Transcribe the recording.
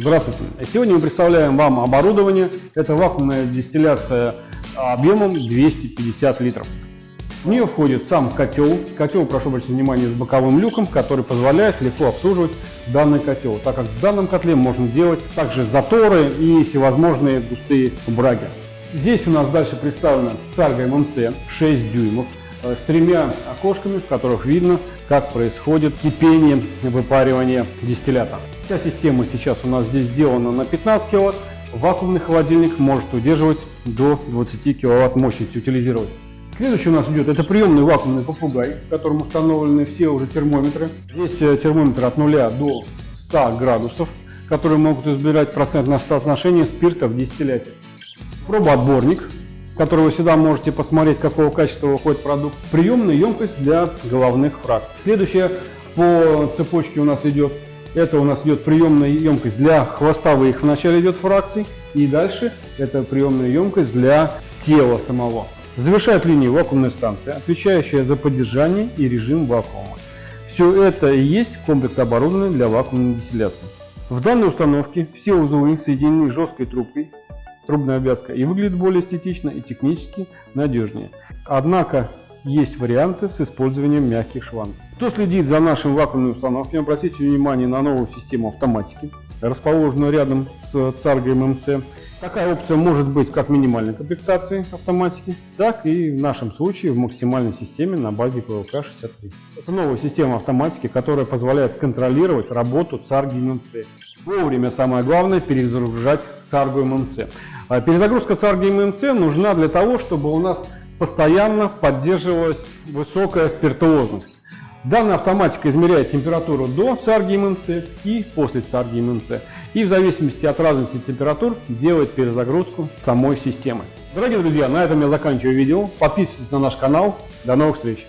Здравствуйте! Сегодня мы представляем вам оборудование. Это вакуумная дистилляция объемом 250 литров. В нее входит сам котел. Котел, прошу обратить внимание, с боковым люком, который позволяет легко обслуживать данный котел, так как в данном котле можно делать также заторы и всевозможные густые браги. Здесь у нас дальше представлена царга ММЦ 6 дюймов э, с тремя окошками, в которых видно, как происходит кипение, выпаривание дистиллята. Вся система сейчас у нас здесь сделана на 15 кВт. Вакуумный холодильник может удерживать до 20 кВт мощности утилизировать. Следующий у нас идет, это приемный вакуумный попугай, в котором установлены все уже термометры. Здесь э, термометр от 0 до 100 градусов, которые могут избирать процентное соотношение спирта в дистилляте. Пробоотборник, который вы всегда можете посмотреть, какого качества выходит продукт. Приемная емкость для головных фракций. Следующая по цепочке у нас идет, это у нас идет приемная емкость для хвостовых, вначале идет фракций, и дальше это приемная емкость для тела самого. Завершает линию вакуумная станция, отвечающая за поддержание и режим вакуума. Все это и есть комплекс оборудования для вакуумной дистилляции. В данной установке все узлы соединены жесткой трубкой, трубная обвязка, и выглядит более эстетично и технически надежнее. Однако есть варианты с использованием мягких шлангов. Кто следит за нашим вакуумной установкой, обратите внимание на новую систему автоматики, расположенную рядом с царгой ММЦ. Такая опция может быть как минимальной комплектации автоматики, так и в нашем случае в максимальной системе на базе PLK-63. Это новая система автоматики, которая позволяет контролировать работу царги ММЦ. Вовремя, самое главное, перезагружать царгу ММЦ. А перезагрузка царги ММЦ нужна для того, чтобы у нас постоянно поддерживалась высокая спиртуозность. Данная автоматика измеряет температуру до царги ММЦ и после царги ММЦ. И в зависимости от разности температур делает перезагрузку самой системы. Дорогие друзья, на этом я заканчиваю видео. Подписывайтесь на наш канал. До новых встреч!